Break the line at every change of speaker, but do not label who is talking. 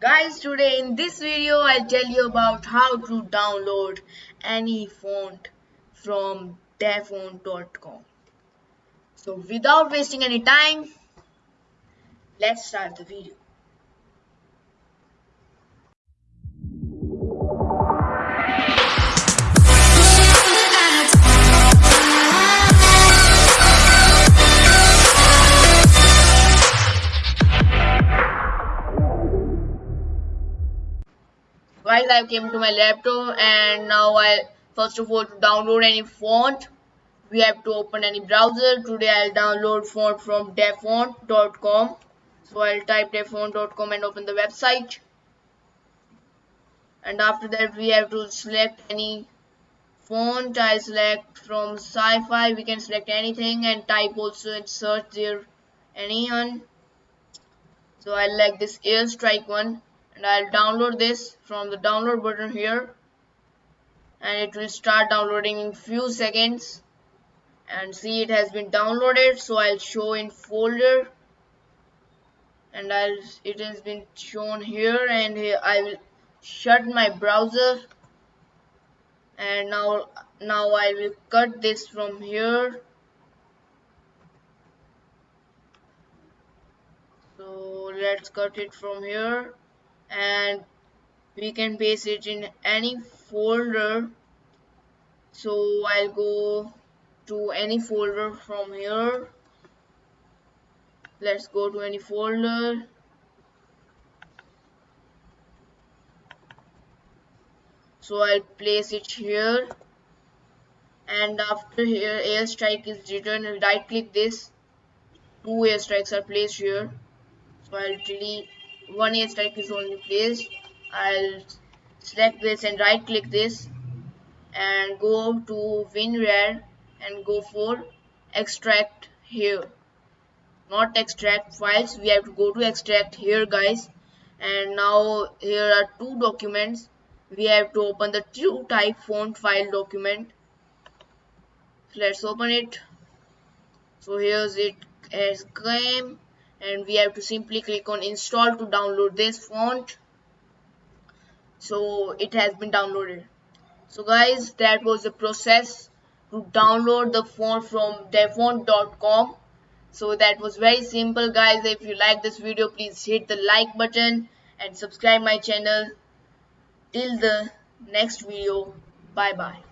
Guys, today in this video I'll tell you about how to download any font from dafont.com. So without wasting any time, let's start the video. Guys I came to my laptop and now I first of all to download any font we have to open any browser. Today I'll download font from dafont.com so I'll type dafont.com and open the website. And after that we have to select any font. I select from sci-fi. We can select anything and type also and search there. Any one so I like this airstrike one and I'll download this from the download button here. And it will start downloading in few seconds. And see it has been downloaded so I'll show in folder. And I'll it has been shown here and here I will shut my browser. And now now I will cut this from here. So let's cut it from here and we can paste it in any folder. So I'll go to any folder from here. Let's go to any folder. So I'll place it here. And after here airstrike is written. Right click this. Two airstrikes are placed here. So I'll delete one airstrike is only placed I'll select this and right click this and go to WinRAR and go for extract here. Not extract files. We have to go to extract here guys. And now here are two documents. We have to open the TrueType font file document. Let's open it. So here's it as came and we have to simply click on install to download this font. So it has been downloaded. So guys that was the process to download the font from dafont.com so that was very simple guys. If you like this video please hit the like button and subscribe my channel. Till the next video. Bye bye